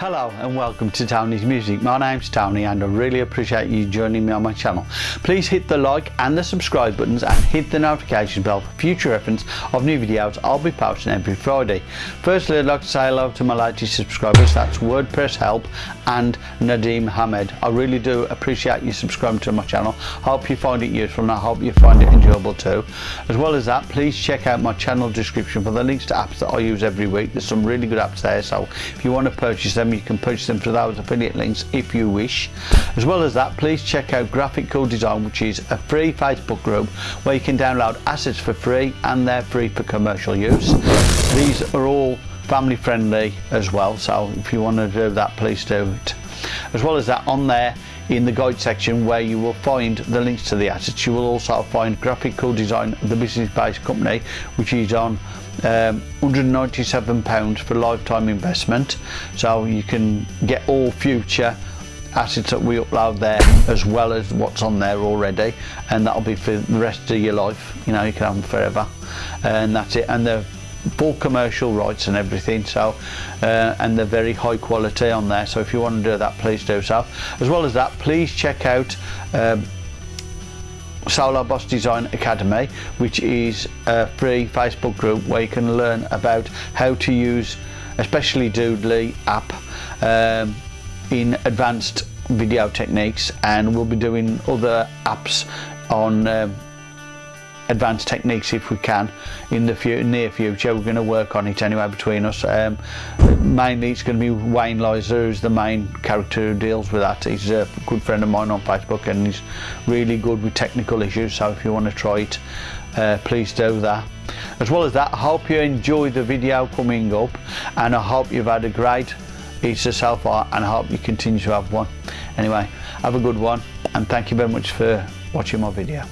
Hello and welcome to Tony's Music. My name's Tony and I really appreciate you joining me on my channel. Please hit the like and the subscribe buttons and hit the notification bell for future reference of new videos I'll be posting every Friday. Firstly I'd like to say hello to my latest subscribers, that's WordPress Help and Nadim Hamed. I really do appreciate you subscribing to my channel. Hope you find it useful and I hope you find it enjoyable too. As well as that please check out my channel description for the links to apps that I use every week. There's some really good apps there so if you want to purchase them you can purchase them through those affiliate links if you wish. As well as that please check out graphic cool design which is a free facebook group where you can download assets for free and they're free for commercial use. These are all family friendly as well so if you want to do that please do it. As well as that on there in the guide section where you will find the links to the assets. You will also find graphic cool design the business based company which is on um, 197 pounds for lifetime investment. So you can get all future assets that we upload there as well as what's on there already. And that'll be for the rest of your life. You know you can have them forever. And that's it. And the full commercial rights and everything so uh, and they're very high quality on there. So if you want to do that please do so. As well as that please check out um, Solar Boss Design Academy which is a free Facebook group where you can learn about how to use especially Doodly app um, in advanced video techniques and we'll be doing other apps on um, advanced techniques if we can in the near future. We're going to work on it anyway between us. Um, mainly it's going to be Wayne Lizer who's the main character who deals with that. He's a good friend of mine on Facebook and he's really good with technical issues so if you want to try it uh, please do that. As well as that I hope you enjoy the video coming up and I hope you've had a great Easter so far and I hope you continue to have one. Anyway have a good one and thank you very much for watching my video